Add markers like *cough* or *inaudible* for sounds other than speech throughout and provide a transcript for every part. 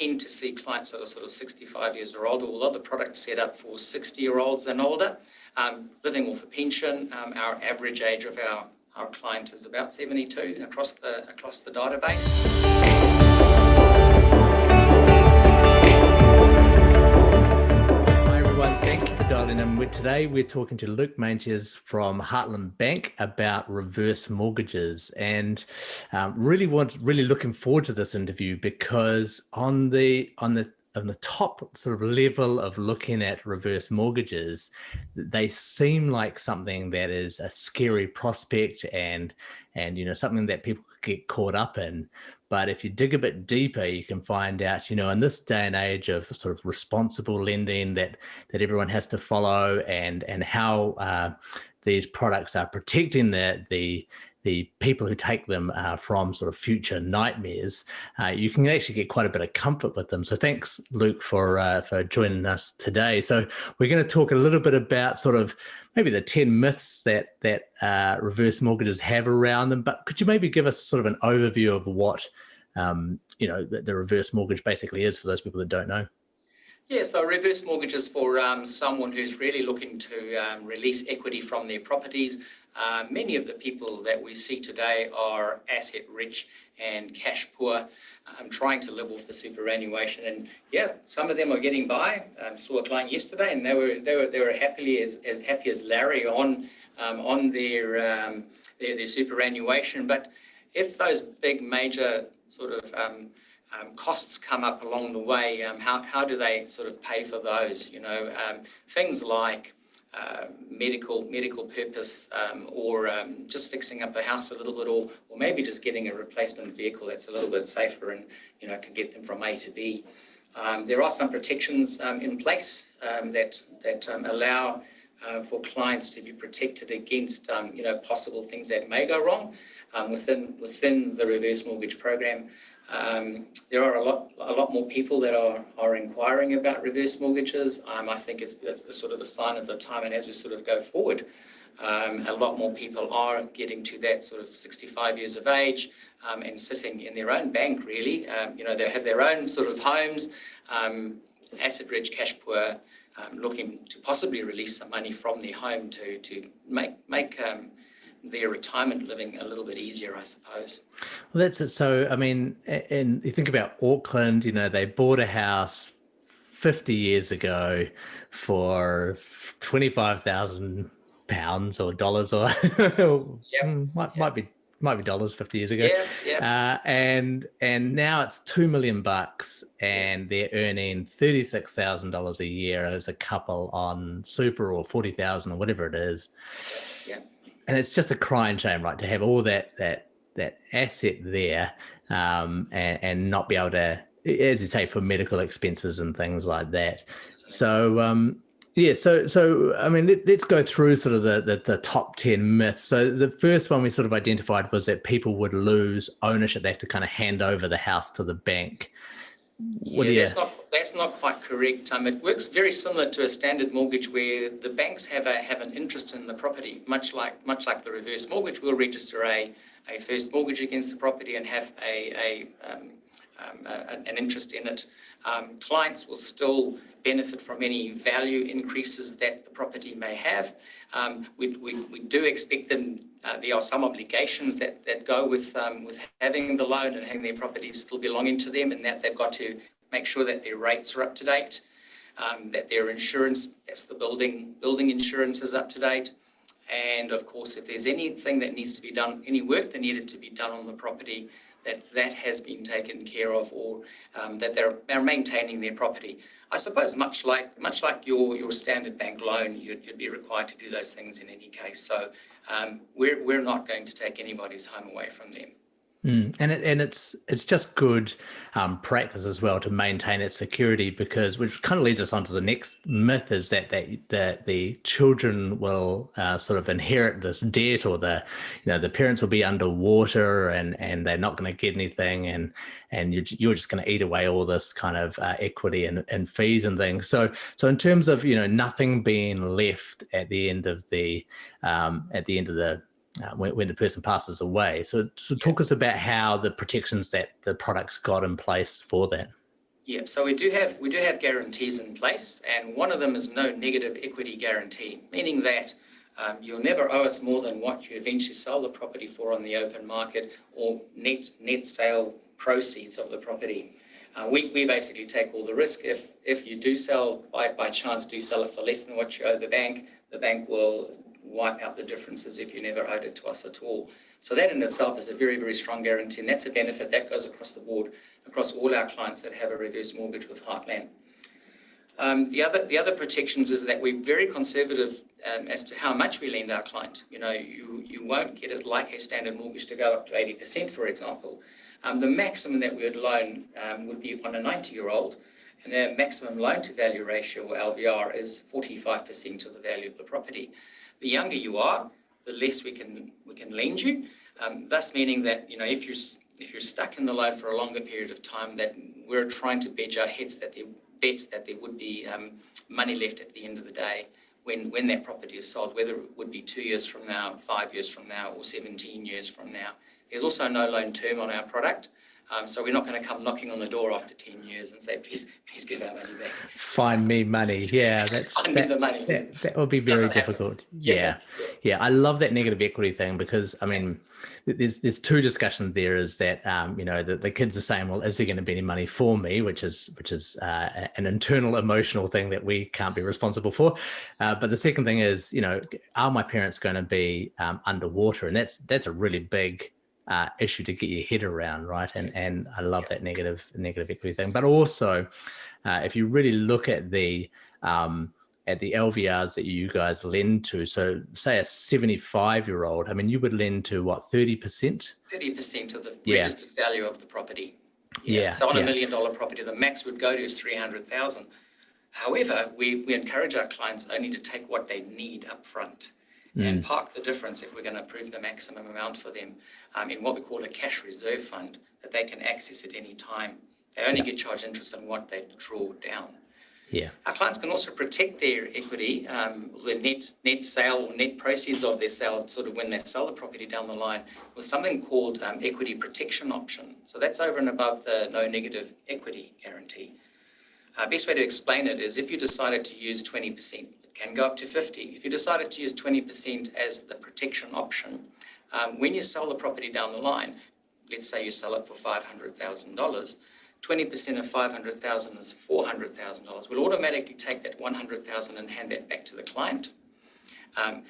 tend to see clients that are sort of 65 years or older. A lot of the products set up for 60 year olds and older, um, living off a pension. Um, our average age of our, our client is about 72 across the, across the database. And today we're talking to Luke Manches from Heartland Bank about reverse mortgages, and um, really want really looking forward to this interview because on the on the on the top sort of level of looking at reverse mortgages, they seem like something that is a scary prospect and and you know something that people get caught up in. But if you dig a bit deeper, you can find out, you know, in this day and age of sort of responsible lending that that everyone has to follow, and and how uh, these products are protecting the the the people who take them uh, from sort of future nightmares, uh, you can actually get quite a bit of comfort with them. So thanks, Luke, for uh, for joining us today. So we're going to talk a little bit about sort of maybe the 10 myths that that uh, reverse mortgages have around them. But could you maybe give us sort of an overview of what um, you know the, the reverse mortgage basically is for those people that don't know? Yeah, so reverse mortgages for um, someone who's really looking to um, release equity from their properties. Uh, many of the people that we see today are asset rich and cash poor, um, trying to live off the superannuation. And yeah, some of them are getting by. Um, saw a client yesterday, and they were they were they were happily as as happy as Larry on um, on their, um, their their superannuation. But if those big major sort of um, um, costs come up along the way, um, how, how do they sort of pay for those? You know, um, things like uh, medical medical purpose um, or um, just fixing up the house a little bit or, or maybe just getting a replacement vehicle that's a little bit safer and, you know, can get them from A to B. Um, there are some protections in place that, that allow uh, for clients to be protected against, you know, possible things that may go wrong within, within the reverse mortgage program. Um, there are a lot, a lot more people that are, are inquiring about reverse mortgages. Um, I think it's, it's, sort of a sign of the time, and as we sort of go forward, um, a lot more people are getting to that sort of 65 years of age um, and sitting in their own bank, really. Um, you know, they have their own sort of homes, um, asset-rich, cash-poor, looking to possibly release some money from their home to, to make, make their retirement living a little bit easier, I suppose. Well, that's it. So, I mean, and you think about Auckland, you know, they bought a house 50 years ago for 25,000 pounds or dollars or *laughs* yep. might, yep. might be might be dollars 50 years ago yeah, yeah. Uh, and and now it's 2 million bucks and they're earning $36,000 a year as a couple on super or 40,000 or whatever it is yeah and it's just a crying shame, right, to have all that that that asset there um, and, and not be able to, as you say, for medical expenses and things like that. So um, yeah, so so I mean, let, us go through sort of the, the, the top ten myths. So the first one we sort of identified was that people would lose ownership; they have to kind of hand over the house to the bank. What yeah, that's not that's not quite correct. Um, it works very similar to a standard mortgage where the banks have a have an interest in the property, much like much like the reverse mortgage. We'll register a, a first mortgage against the property and have a, a, um, um, a an interest in it. Um, clients will still benefit from any value increases that the property may have. Um, we, we, we do expect them, uh, there are some obligations that, that go with, um, with having the loan and having their property still belonging to them and that they've got to make sure that their rates are up to date, um, that their insurance, that's the building, building insurance is up to date. And of course, if there's anything that needs to be done, any work that needed to be done on the property, that that has been taken care of or um, that they're, they're maintaining their property. I suppose much like much like your your standard bank loan, you'd, you'd be required to do those things in any case. So um, we're we're not going to take anybody's home away from them. Mm. And it, and it's it's just good um, practice as well to maintain its security because which kind of leads us on to the next myth is that that the, the children will uh, sort of inherit this debt or the you know the parents will be underwater and and they're not going to get anything and and you're, you're just going to eat away all this kind of uh, equity and, and fees and things. So so in terms of you know nothing being left at the end of the um, at the end of the uh, when, when, the person passes away. So, so talk us about how the protections that the products got in place for that. Yeah, so we do have we do have guarantees in place, and one of them is no negative equity guarantee, meaning that um, you'll never owe us more than what you eventually sell the property for on the open market or net net sale proceeds of the property. Uh, we, we basically take all the risk. If if you do sell by, by chance do sell it for less than what you owe the bank, the bank will wipe out the differences if you never owed it to us at all. So that in itself is a very, very strong guarantee, and that's a benefit that goes across the board, across all our clients that have a reverse mortgage with Heartland. Um, the other the other protections is that we're very conservative um, as to how much we lend our client. You know, you you won't get it like a standard mortgage to go up to 80%, for example. Um, the maximum that we would loan um, would be on a 90-year-old, and their maximum loan-to-value ratio, or LVR, is 45% of the value of the property. The younger you are, the less we can we can lend you. Um, thus, meaning that you know if you're if you're stuck in the loan for a longer period of time, that we're trying to bedge our heads that there bets that there would be um, money left at the end of the day when when that property is sold, whether it would be two years from now, five years from now, or 17 years from now. There's also no loan term on our product. Um, so we're not going to come knocking on the door after 10 years and say, please, please give our money back. Find me money. Yeah, that's Find that, me the money. That, that would be very Doesn't difficult. Yeah. Yeah. yeah. I love that negative equity thing because I mean, there's there's two discussions there. Is that um, you know the, the kids are saying, well, is there going to be any money for me? Which is which is uh, an internal emotional thing that we can't be responsible for. Uh, but the second thing is, you know, are my parents going to be um, underwater? And that's that's a really big uh, issue to get your head around, right? And and I love that negative negative equity thing. But also, uh, if you really look at the um, at the LVRs that you guys lend to, so say a 75 year old, I mean, you would lend to what 30 percent? 30 percent of the Yeah. registered value of the property. Yeah, So on a yeah. million dollar property, the max would go to is 300,000. However, we, we encourage our clients only to take what they need up front Mm. and park the difference if we're going to approve the maximum amount for them um, in what we call a cash reserve fund that they can access at any time. They only get charged interest on what they draw down. Yeah, Our clients can also protect their equity, um, the net net sale or net proceeds of their sale, sort of when they sell the property down the line, with something called um, equity protection option. So that's over and above the no negative equity guarantee. Uh, best way to explain it is if you decided to use 20%, it can go up to 50. If you decided to use 20% as the protection option, um, when you sell the property down the line, let's say you sell it for $500,000, 20% of 500,000 dollars is $400,000. We'll automatically take that 100,000 dollars and hand that back to the client. Um,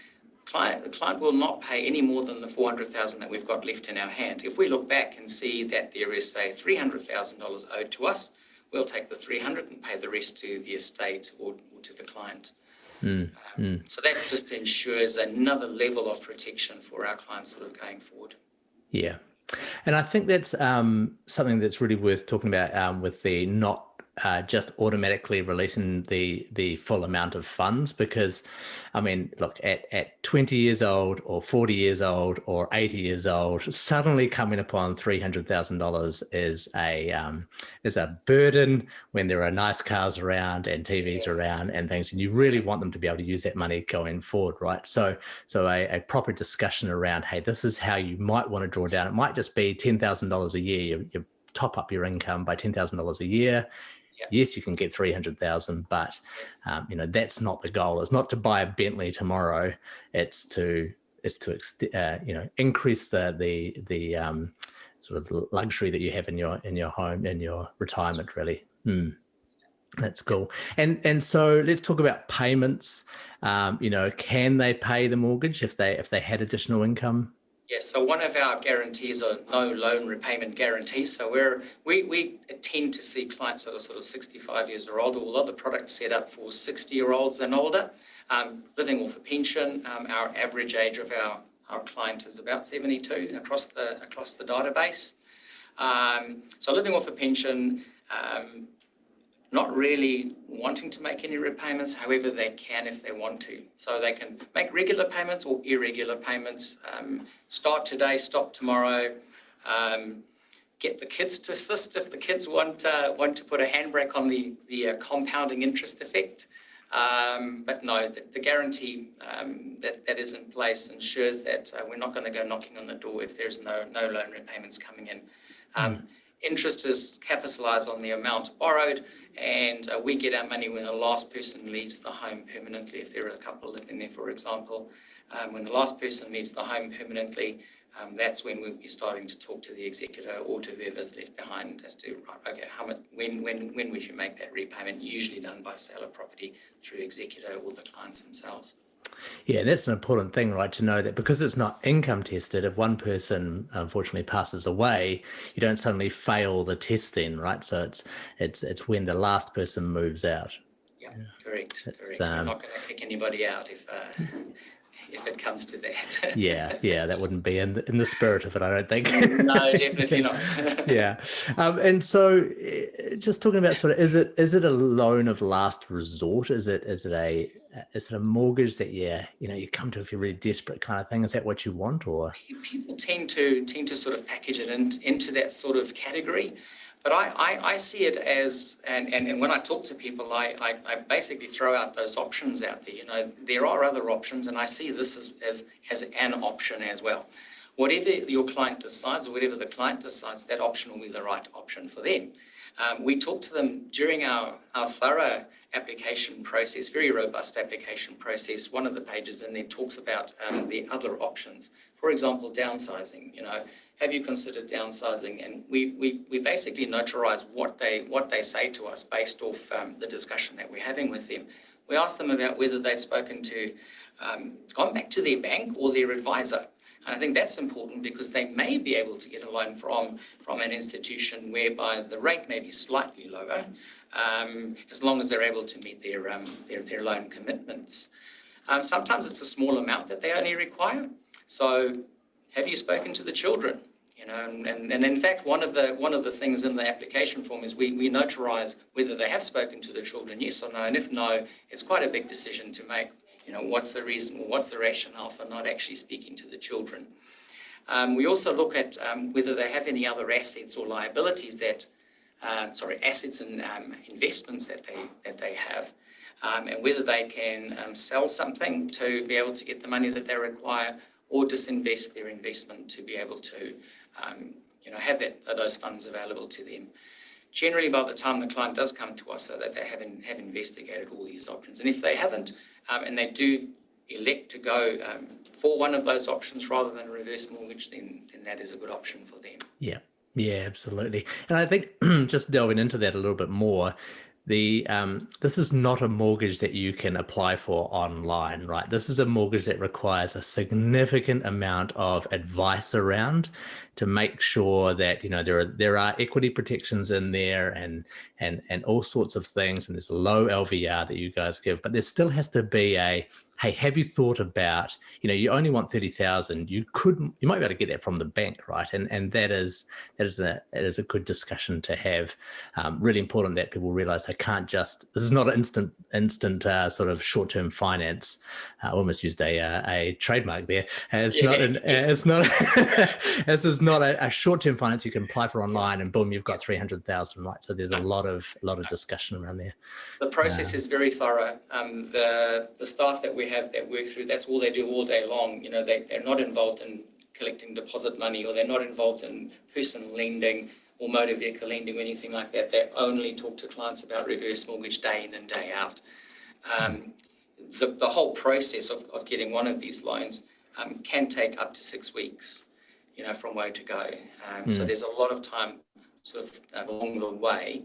client, the client will not pay any more than the 400,000 dollars that we've got left in our hand. If we look back and see that there is, say, $300,000 owed to us, we'll take the 300 and pay the rest to the estate or, or to the client. Um, So that just ensures another level of protection for our clients sort of going forward. yeah. And I think that's um, something that's really worth talking about um, with the not uh, just automatically releasing the the full amount of funds because I mean look at at 20 years old or 40 years old or 80 years old suddenly coming upon $300,000 is a um, is a burden when there are nice cars around and TVs around and things and you really want them to be able to use that money going forward right? So so a, a proper discussion around hey this is how you might want to draw down. It might just be $10,000 a year. You, you top up your income by $10,000 a year. Yes you can get 300,000 but um, you know that's not the goal. It's not to buy a bentley tomorrow. It's to it's to uh, you know increase the the the um, sort of luxury that you have in your in your home in your retirement really. Hmm. that's cool. And and so let's talk about payments. Um, you know can they pay the mortgage if they if they had additional income Yes, so one of our guarantees are no loan repayment guarantees. So we're, we, we tend to see clients that are sort of 65 years or older. A lot of the products set up for 60 year olds and older, um, living off a pension. Um, our average age of our, our client is about 72 across the, across the database. Um, so living off a pension, um, not really wanting to make any repayments, however, they can if they want to. So they can make regular payments or irregular payments, um, start today, stop tomorrow, um, get the kids to assist if the kids want, uh, want to put a handbrake on the, the uh, compounding interest effect. Um, but no, the, the guarantee um, that, that is in place ensures that uh, we're not going to go knocking on the door if there's no, no loan repayments coming in. Um, interest is capitalised on the amount borrowed, and uh, we get our money when the last person leaves the home permanently, if there are a couple living there, for example. Um, when the last person leaves the home permanently, um, that's when we'll be starting to talk to the executor or to whoever's left behind as to, right, okay, how much, when, when, when would you make that repayment? Usually done by sale of property through executor or the clients themselves. Yeah, that's an important thing, right? To know that because it's not income tested, if one person unfortunately passes away, you don't suddenly fail the test then, right? So it's it's it's when the last person moves out. Yeah, correct. correct. Um, We're not going to kick anybody out if uh, *laughs* if it comes to that. *laughs* yeah, yeah, that wouldn't be in the, in the spirit of it, I don't think. no, definitely not. *laughs* yeah, um, and so eh, just talking about sort of, is it is it a loan of last resort? Is it is it a is it a mortgage that yeah you know you come to if you're really desperate kind of thing? Is that what you want or? People tend to tend to sort of package it in, into that sort of category. But I, I, I, see it as, and, and, and when I talk to people, I, I, I, basically throw out those options out there. You know, there are other options, and I see this as, as, as an option as well. Whatever your client decides, or whatever the client decides, that option will be the right option for them. Um, we talk to them during our, our thorough application process, very robust application process. One of the pages in there talks about um, the other options. For example, downsizing, you know, have you considered downsizing? And we, we, we basically notarize what they, what they say to us based off um, the discussion that we're having with them. We ask them about whether they've spoken to, um, gone back to their bank or their advisor. And I think that's important because they may be able to get a loan from, from an institution whereby the rate may be slightly lower, um, as long as they're able to meet their, um, their, their loan commitments. Um, sometimes it's a small amount that they only require. So have you spoken to the children? You know, and, and, and, in fact, one of the one of the things in the application form is we, we notarize whether they have spoken to the children, yes or no. And if no, it's quite a big decision to make. You know, what's the reason, what's the rationale for not actually speaking to the children? Um, we also look at um, whether they have any other assets or liabilities that, uh, sorry, assets and um, investments that they that they have, um, and whether they can um, sell something to be able to get the money that they require, or disinvest their investment to be able to you know, have that, those funds available to them. Generally, by the time the client does come to us, so that they have, have investigated all these options. And if they haven't, um, and they do elect to go um, for one of those options rather than a reverse mortgage, then, then that is a good option for them. Yeah, yeah, absolutely. And I think *clears throat* just delving into that a little bit more, the um, this is not a mortgage that you can apply for online, right? This is a mortgage that requires a significant amount of advice around to make sure that you know there are there are equity protections in there and and and all sorts of things, and there's a low LVR that you guys give, but there still has to be a hey, have you thought about, you know, you only want 30,000, you couldn't, you might be able to get that from the bank, right? And and that is, that is a, that is a good discussion to have. Um, really important that people realize they can't just, this is not an instant, instant uh, sort of short-term finance. I almost used a, uh, a trademark there. It's not, an, *laughs* it's not, *laughs* this is not a, a short-term finance you can apply for online and boom, you've got 300,000, right? So there's a lot of, lot of discussion around there. The process uh, is very thorough. Um, the, the staff that we have that work through, that's all they do all day long. You know, they, they're not involved in collecting deposit money or they're not involved in personal lending or motor vehicle lending or anything like that. They only talk to clients about reverse mortgage day in and day out. Um, the, the whole process of, of getting one of these loans um, can take up to six weeks, you know, from way to go. Um, mm. So hmm. there's a lot of time sort of along the way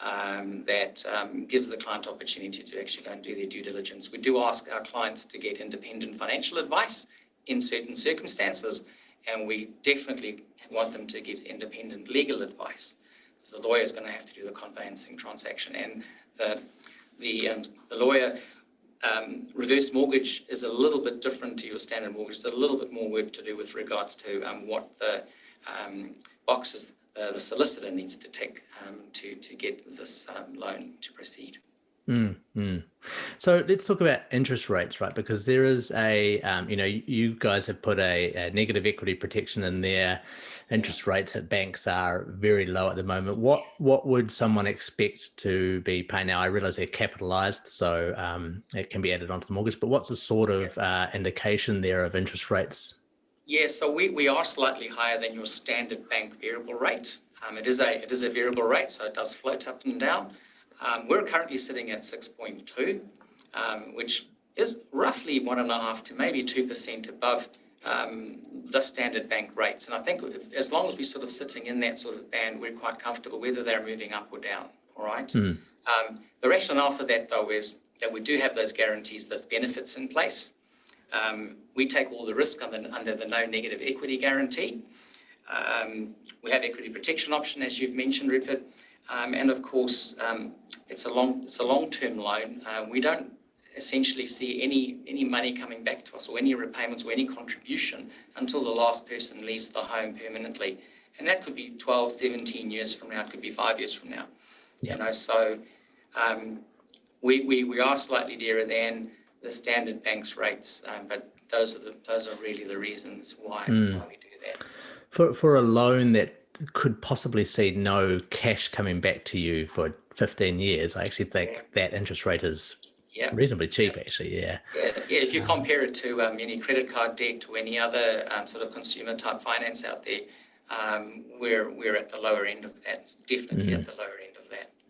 um, that um, gives the client opportunity to actually go and do their due diligence. We do ask our clients to get independent financial advice in certain circumstances, and we definitely want them to get independent legal advice because the lawyer is going to have to do the conveyancing transaction and the the, um, the lawyer um, reverse mortgage is a little bit different to your standard mortgage. There's a little bit more work to do with regards to um, what the um, boxes uh, the solicitor needs to take um, to, to get this um, loan to proceed. Mm, mm. So let's talk about interest rates, right? Because there is a, um, you know, you guys have put a, a, negative equity protection in there. Interest rates at banks are very low at the moment. What what would someone expect to be paying now? I realize they're capitalized, so um, it can be added onto the mortgage. But what's the sort of uh, indication there of interest rates yeah, so we, we are slightly higher than your standard bank variable rate. Um, it is a it is a variable rate, so it does float up and down. Um, we're currently sitting at 6.2, um, which is roughly one and a half to maybe two percent above um, the standard bank rates. And I think if, as long as we're sort of sitting in that sort of band, we're quite comfortable whether they're moving up or down. All right. Mm. Um, the rationale for that, though, is that we do have those guarantees, those benefits in place. Um, we take all the risk under, under the no negative equity guarantee. Um, we have equity protection option, as you've mentioned, Rupert. Um, and of course, um, it's a long it's a long term loan. Uh, we don't essentially see any any money coming back to us or any repayments or any contribution until the last person leaves the home permanently. And that could be 12, 17 years from now. It could be five years from now. Yeah. You know, so um, we, we, we are slightly dearer than the standard banks rates, um, but those are the those are really the reasons why, Mm. why we do that. For for a loan that could possibly see no cash coming back to you for 15 years, I actually think that interest rate is Yeah. reasonably cheap. Actually, yeah. Yeah, yeah, if you compare it to um, any credit card debt or any other um, sort of consumer type finance out there, um, we're we're at the lower end of that. It's definitely at the lower end.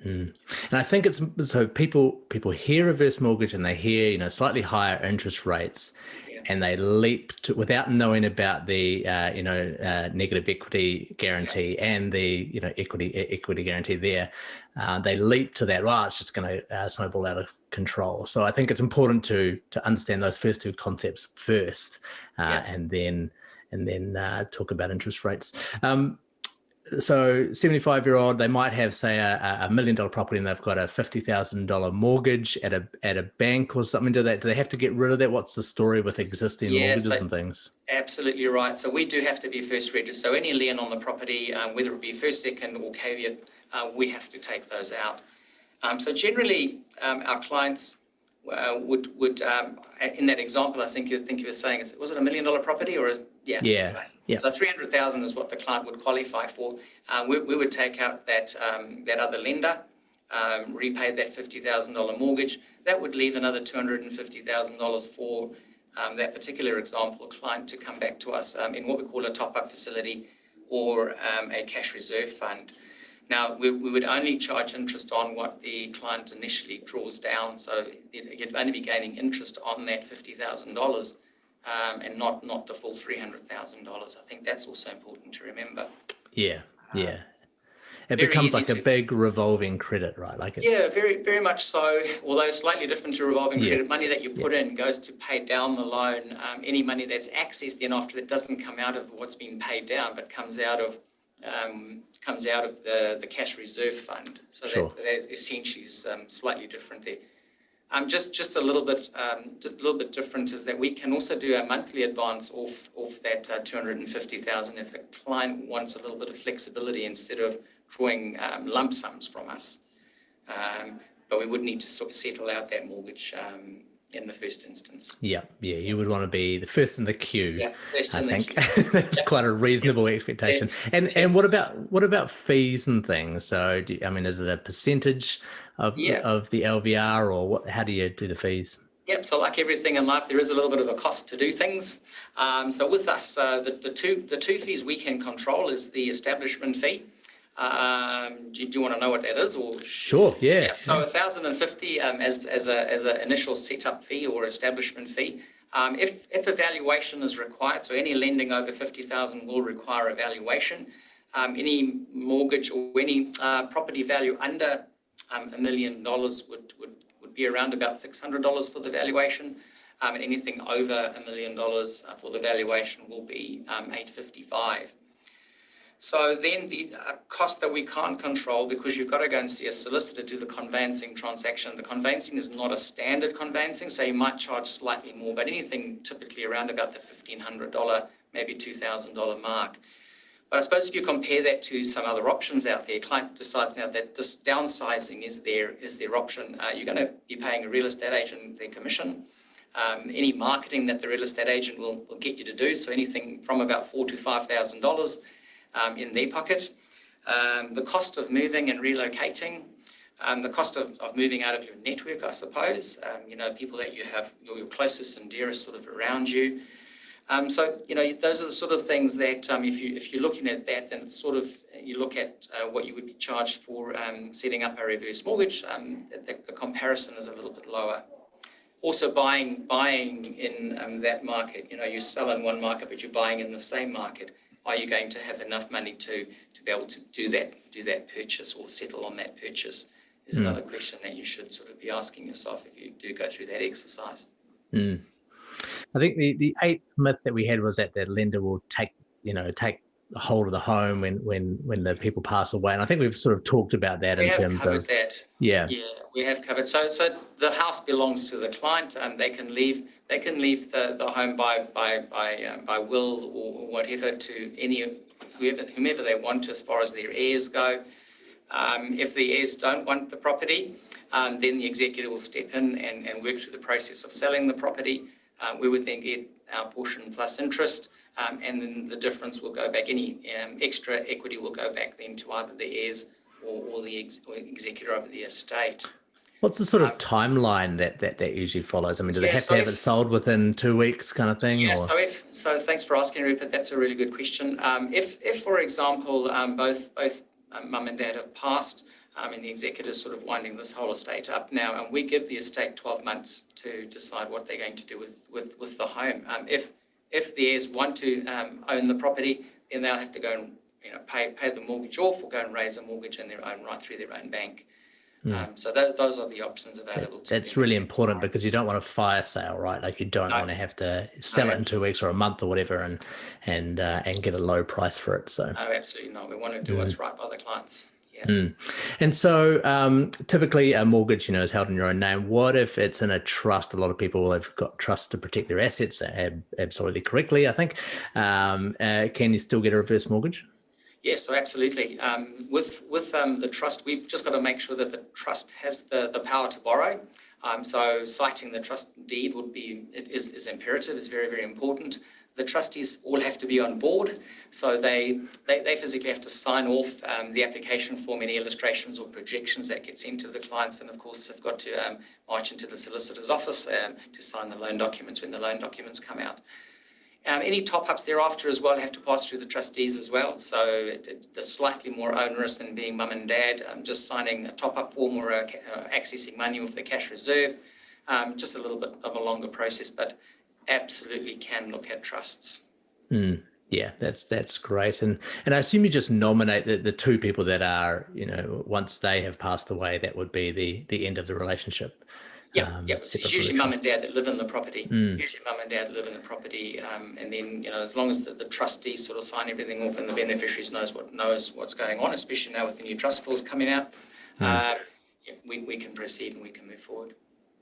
Mm. And I think it's so people people hear reverse mortgage and they hear you know slightly higher interest rates, Yeah. and they leap to without knowing about the uh, you know uh, negative equity guarantee and the you know equity equity guarantee there. Uh, they leap to that. Well, it's just going to uh, snowball out of control. So I think it's important to to understand those first two concepts first, uh, Yeah. and then and then uh, talk about interest rates. Um, so 75 year old they might have say a, a million dollar property and they've got a fifty thousand dollar mortgage at a at a bank or something do they do they have to get rid of that what's the story with existing Yeah, mortgages so- and things Absolutely right. So we do have to be first registered. So any lien on the property, um, whether it be first, second, or caveat, uh, we have to take those out. Um, so generally, um, our clients uh, would would um, in that example, I think you think you were saying, was it a million dollar property or is yeah Yeah, right. yeah. So three hundred thousand is what the client would qualify for. Uh, we, we would take out that um, that other lender. Um, repay that fifty thousand dollar mortgage. That would leave another two hundred and fifty thousand dollars for um, that particular example client to come back to us um, in what we call a top-up facility or um, a cash reserve fund. Now, we, we would only charge interest on what the client initially draws down, so you'd only be gaining interest on that fifty thousand dollars um, and not not the full three hundred thousand dollars. I think that's also important to remember. yeah yeah it becomes like a to- big revolving credit right like it's, Yeah, very, very much so. Although slightly different to revolving Yeah. credit, money that you put in goes to pay down the loan. Um, any money that's accessed then after that doesn't come out of what's been paid down, but comes out of um, comes out of the, the cash reserve fund. So Sure. that, that essentially is um, slightly different there. Um, just just a little bit um, a little bit different is that we can also do a monthly advance off off that uh, two hundred and fifty thousand if the client wants a little bit of flexibility instead of drawing um, lump sums from us. Um, but we would need to sort of settle out that mortgage um, in the first instance. yeah yeah you would want to be the first in the queue Yeah, first I in the think queue. *laughs* that's quite a reasonable expectation. And and what about what about fees and things? So do, I mean, is it a percentage of Yeah. of the LVR or what? How do you do the fees? Yep, so like everything in life, there is a little bit of a cost to do things. Um, so with us, uh, the, the two the two fees we can control is the establishment fee. Um, do, you, do you want to know what that is, or Sure. Yeah. Yeah, so a thousand and fifty um, as as a as an initial setup fee or establishment fee. Um, if if a valuation is required, so any lending over fifty thousand will require a valuation. Um, any mortgage or any uh, property value under um, a million dollars would would would be around about six hundred dollars for the valuation. Um, and anything over a million dollars uh, for the valuation will be um, eight fifty five. So then the uh, cost that we can't control because you've got to go and see a solicitor do the conveyancing transaction. The conveyancing is not a standard conveyancing, so you might charge slightly more, but anything typically around about the $1,500, maybe $2,000 mark. But I suppose if you compare that to some other options out there, client decides now that this downsizing is their is their option. Uh, you're going to be paying a real estate agent their commission. Um, any marketing that the real estate agent will, will get you to do, so anything from about four to five thousand dollars um, in their pocket. Um, the cost of moving and relocating, um, the cost of, of moving out of your network, I suppose. Um, you know, people that you have your closest and dearest sort of around you. Um, so you know those are the sort of things that um, if you if you're looking at that, then it's sort of you look at uh, what you would be charged for um, setting up a reverse mortgage. Um, the, the, comparison is a little bit lower. Also, buying buying in um, that market, you know, you sell in one market, but you're buying in the same market. Are you going to have enough money to to be able to do that do that purchase or settle on that purchase? Is mm. another question that you should sort of be asking yourself if you do go through that exercise. Mm. I think the, the eighth myth that we had was that the lender will take, you know, take hold of the home when when when the people pass away. And i think we've sort of talked about that we in have terms covered of that. Yeah. Yeah we have covered. So so the house belongs to the client and they can leave they can leave the, the home by by by um, by will or whatever to any whoever whomever they want as far as their heirs go. Um, if the heirs don't want the property um, then the executor will step in and, and work through the process of selling the property. Uh, we would then get our portion plus interest um, and then the difference will go back, any um, extra equity will go back then to either the heirs or, or the ex or executor of the estate. What's the sort of um, timeline that, that that usually follows? I mean, do they have so to have if, it sold within two weeks, kind of thing? Yeah. Or? So if so, thanks for asking, Rupert. That's a really good question. Um, if if for example, um, both both um, mum and dad have passed, um, and the executor's sort of winding this whole estate up now, and we give the estate 12 months to decide what they're going to do with with with the home. Um, if if the heirs want to um, own the property, then they'll have to go and you know pay pay the mortgage off or go and raise a mortgage in their own right through their own bank. Mm. Um, so th those are the options available. That, that's really important because you don't want a fire sale, right? Like you don't no. want to have to sell no. it in two weeks or a month or whatever, and and uh, and get a low price for it. So no, absolutely not. We want to do mm. what's right by the clients. Yeah. Mm. And so um, typically a mortgage, you know, is held in your own name. What if it's in a trust? A lot of people have got trusts to protect their assets absolutely correctly, I think. Um, uh, can you still get a reverse mortgage? Yes, so absolutely. Um, with with um, the trust, we've just got to make sure that the trust has the, the power to borrow. Um, so citing the trust deed would be, it is, is imperative, is very, very important the trustees all have to be on board. So they, they, they physically have to sign off um, the application form, any illustrations or projections that gets into the clients. And of course, they've got to um, march into the solicitor's office um, to sign the loan documents when the loan documents come out. Um, any top-ups thereafter as well have to pass through the trustees as well. So it, they're slightly more onerous than being mum and dad, um, just signing a top-up form or uh, accessing money with the cash reserve. Um, just a little bit of a longer process, but absolutely can look at trusts. Mm, yeah, that's that's great. And and I assume you just nominate the, the two people that are, you know, once they have passed away, that would be the the end of the relationship. Yeah, um, yeah. It's usually mum and dad that live in the property. Mm. Usually mum and dad live in the property, um, and then you know, as long as the, the trustees sort of sign everything off and the beneficiaries knows what knows what's going on, especially now with the new trust laws coming out, mm. uh, yeah, we we can proceed and we can move forward.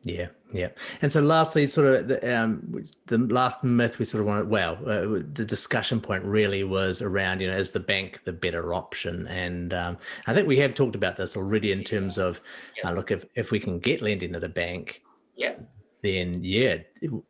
Yeah, yeah. And so lastly, sort of the, um, the last myth we sort of wanted, well, uh, the discussion point really was around, you know, is the bank the better option? And um, I think we have talked about this already in terms of, uh, look, if, if we can get lending at a bank, yeah, then yeah,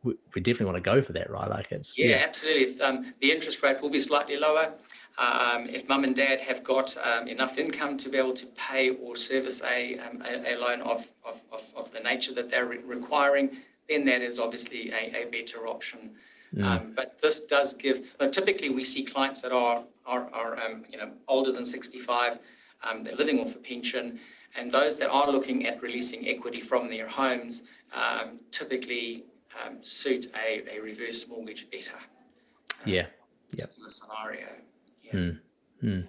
we definitely want to go for that, right? Like it's yeah, yeah. absolutely. If, um, the interest rate will be slightly lower. Um, if mum and dad have got um, enough income to be able to pay or service a, um, a, a, loan of, of, of, of, the nature that they're re requiring, then that is obviously a, a better option. Mm. but this does give, typically we see clients that are, are, are um, you know, older than 65, um, they're living off a pension, and those that are looking at releasing equity from their homes typically suit a, a reverse mortgage better. yeah. Yep. Scenario. Mm. Mm.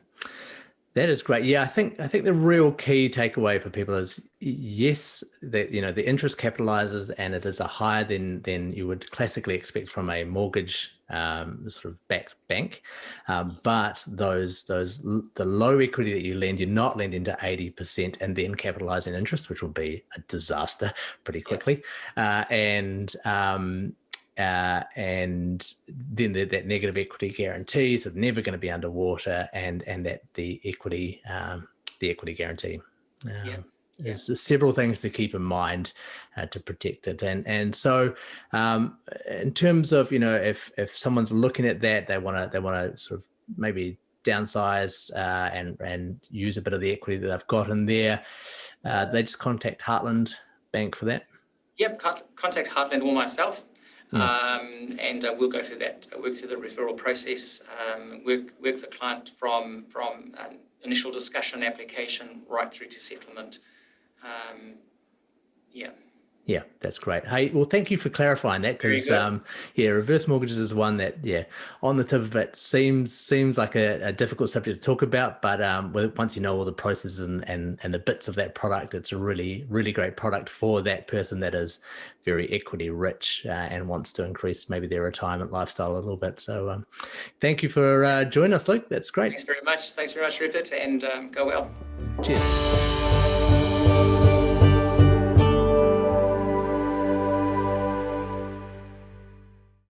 That is great. Yeah, I think I think the real key takeaway for people is yes, that you know the interest capitalizes and it is a higher than than you would classically expect from a mortgage um, sort of backed bank, um, but those those the low equity that you lend, you're not lending to eighty percent and then capitalizing interest, which will be a disaster *laughs* pretty quickly, uh, and um, uh, and then the, that negative equity guarantees are never going to be underwater, and and that the equity um, the equity guarantee. Um, yeah. There's several things to keep in mind uh, to protect it, and and so um, in terms of you know if if someone's looking at that, they want to they want to sort of maybe downsize uh, and and use a bit of the equity that they've got in there. Uh, they just contact Heartland Bank for that. Yep, contact Heartland or myself. Um, and uh, we'll go through that, work through the referral process, um, work, work the client from, from initial discussion application right through to settlement. Um, yeah. Yeah, that's great. Hey, well, thank you for clarifying that because, um, yeah, reverse mortgages is one that, yeah, on the tip of it seems seems like a, a difficult subject to talk about, but um, once you know all the processes and, and and the bits of that product, it's a really really great product for that person that is very equity rich uh, and wants to increase maybe their retirement lifestyle a little bit. So, um, thank you for uh, joining us, Luke. That's great. Thanks very much. Thanks very much, Rupert, and um, go well. Cheers.